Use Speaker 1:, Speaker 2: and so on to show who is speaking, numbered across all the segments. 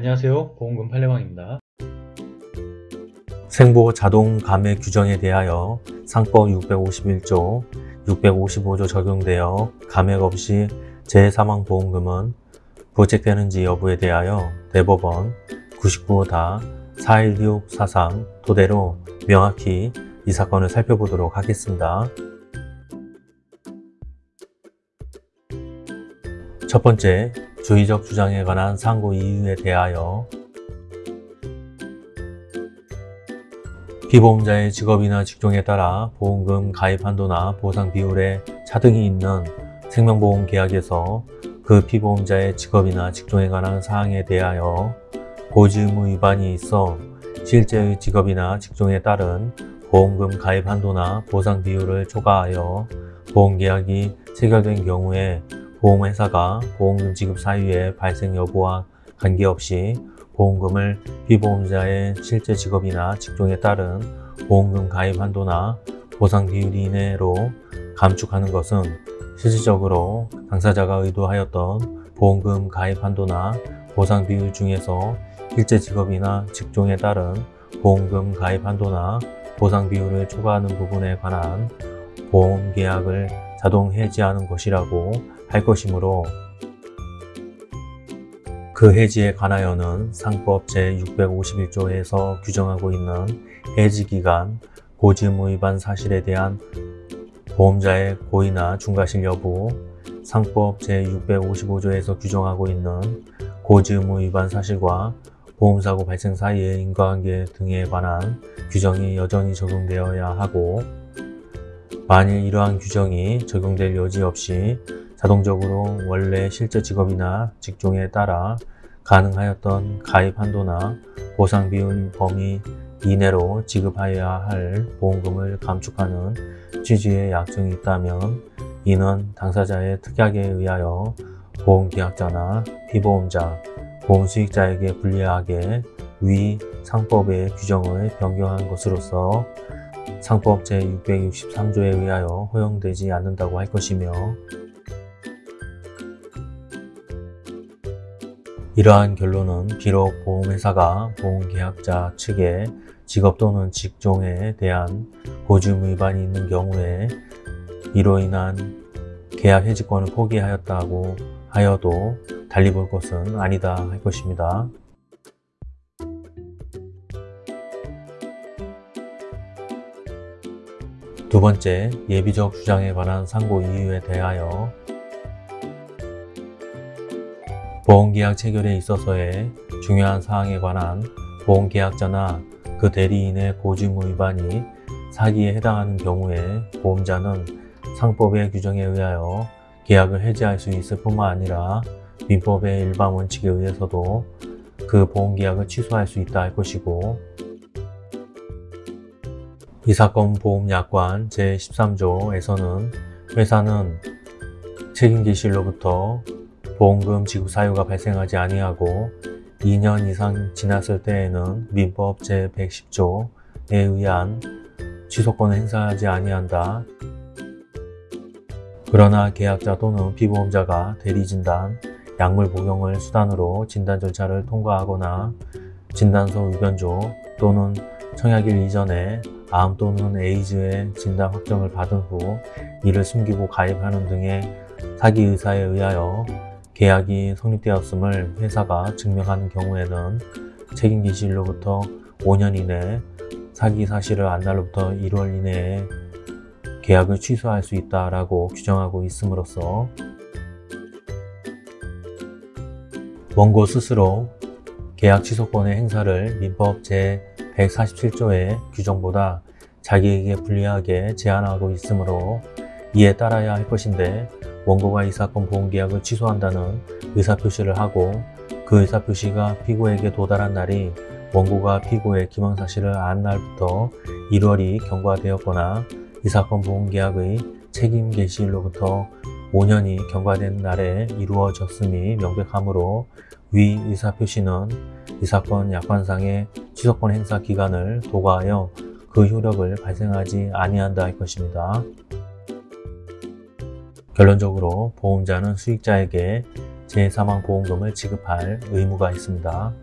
Speaker 1: 안녕하세요 보험금 판례방입니다.
Speaker 2: 생보 자동 감액 규정에 대하여 상법 651조, 655조 적용되어 감액 없이 재사망 보험금은 부책되는지 여부에 대하여 대법원 99다 41643 토대로 명확히 이 사건을 살펴보도록 하겠습니다. 첫 번째, 주의적 주장에 관한 상고 이유에 대하여 피보험자의 직업이나 직종에 따라 보험금 가입 한도나 보상 비율에 차등이 있는 생명보험 계약에서 그 피보험자의 직업이나 직종에 관한 사항에 대하여 고지 의무 위반이 있어 실제의 직업이나 직종에 따른 보험금 가입 한도나 보상 비율을 초과하여 보험계약이 체결된 경우에 보험회사가 보험금 지급 사유의 발생 여부와 관계없이 보험금을 피보험자의 실제 직업이나 직종에 따른 보험금 가입 한도나 보상 비율 이내로 감축하는 것은 실질적으로 당사자가 의도하였던 보험금 가입 한도나 보상 비율 중에서 실제 직업이나 직종에 따른 보험금 가입 한도나 보상 비율을 초과하는 부분에 관한 보험 계약을 자동 해지하는 것이라고 할 것이므로 그 해지에 관하여는 상법 제651조에서 규정하고 있는 해지기간, 고지의무 위반 사실에 대한 보험자의 고의나 중과실 여부, 상법 제655조에서 규정하고 있는 고지의무 위반 사실과 보험사고 발생 사이의 인과관계 등에 관한 규정이 여전히 적용되어야 하고 만일 이러한 규정이 적용될 여지 없이 자동적으로 원래 실제 직업이나 직종에 따라 가능하였던 가입 한도나 보상 비율 범위 이내로 지급하여야 할 보험금을 감축하는 취지의 약정이 있다면 이는 당사자의 특약에 의하여 보험계약자나 피보험자, 보험수익자에게 불리하게 위 상법의 규정을 변경한 것으로서 상법 제663조에 의하여 허용되지 않는다고 할 것이며 이러한 결론은 비록 보험회사가 보험계약자 측에 직업 또는 직종에 대한 보증 위반이 있는 경우에 이로 인한 계약 해지권을 포기하였다고 하여도 달리 볼 것은 아니다 할 것입니다. 두 번째, 예비적 주장에 관한 상고 이유에 대하여 보험계약 체결에 있어서의 중요한 사항에 관한 보험계약자나 그 대리인의 고지의무 위반이 사기에 해당하는 경우에 보험자는 상법의 규정에 의하여 계약을 해지할 수 있을 뿐만 아니라 민법의 일반 원칙에 의해서도 그 보험계약을 취소할 수 있다 할 것이고 이 사건 보험약관 제13조에서는 회사는 책임기실로부터 보험금 지급 사유가 발생하지 아니하고 2년 이상 지났을 때에는 민법 제110조에 의한 취소권을 행사하지 아니한다. 그러나 계약자 또는 피보험자가 대리진단, 약물 복용을 수단으로 진단 절차를 통과하거나 진단서 의견조 또는 청약일 이전에 암 또는 에이즈의 진단 확정을 받은 후 이를 숨기고 가입하는 등의 사기 의사에 의하여 계약이 성립되었음을 회사가 증명하는 경우에는 책임기실로부터 5년 이내 사기 사실을 안 날로부터 1월 이내에 계약을 취소할 수 있다라고 규정하고 있음으로써 원고 스스로 계약 취소권의 행사를 민법 제 147조의 규정보다 자기에게 불리하게 제한하고 있으므로 이에 따라야 할 것인데 원고가 이 사건 보험계약을 취소한다는 의사표시를 하고 그 의사표시가 피고에게 도달한 날이 원고가 피고의 기망사실을 안 날부터 1월이 경과되었거나 이 사건 보험계약의 책임 개시일로부터 5년이 경과된 날에 이루어졌음이 명백하므로 위 의사표시는 이 사건 약관상의 취소권 행사 기간을 도과하여 그 효력을 발생하지 아니한다 할 것입니다. 결론적으로 보험자는 수익자에게 재사망보험금을 지급할 의무가 있습니다.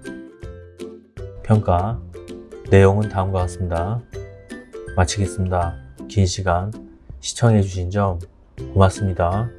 Speaker 2: 평가 내용은 다음과 같습니다. 마치겠습니다. 긴 시간 시청해주신 점 고맙습니다.